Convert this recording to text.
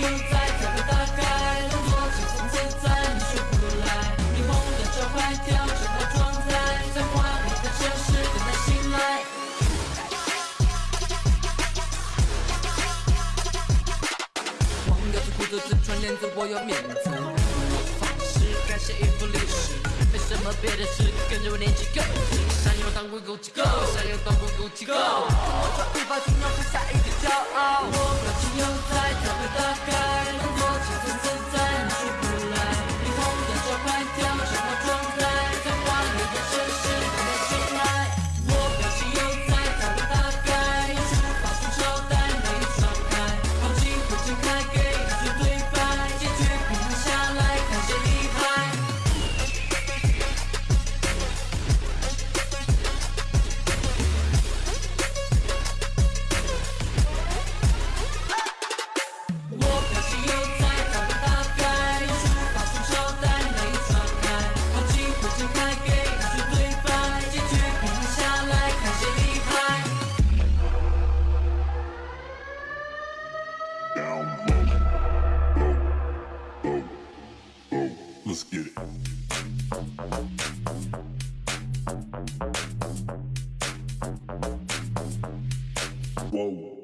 又在，才会打开。动作轻松自在，你学不来。霓虹的招牌跳，整套装载，在华丽的城市等待醒来。忘掉自顾自传，连自我有面子。方式改写一幅历史，没什么别的事，跟着我年纪够。想要当滚狗机构，想要当滚狗机构。我抓一把金牛，放下一点骄傲。Let's get it. Whoa.